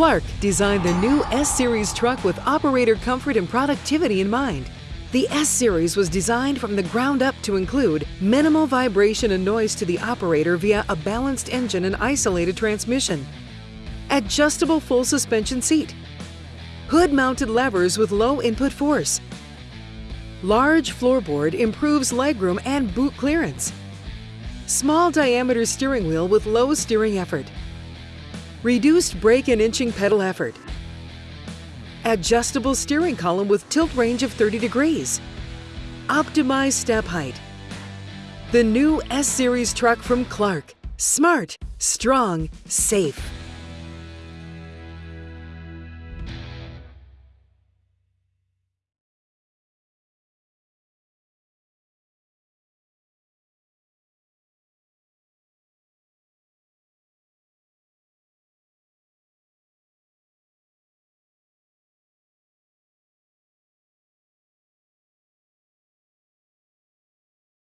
Clark designed the new S-Series truck with operator comfort and productivity in mind. The S-Series was designed from the ground up to include minimal vibration and noise to the operator via a balanced engine and isolated transmission, adjustable full suspension seat, hood-mounted levers with low input force, large floorboard improves legroom and boot clearance, small diameter steering wheel with low steering effort, reduced brake and inching pedal effort, adjustable steering column with tilt range of 30 degrees, optimized step height. The new S-Series truck from Clark. Smart, strong, safe.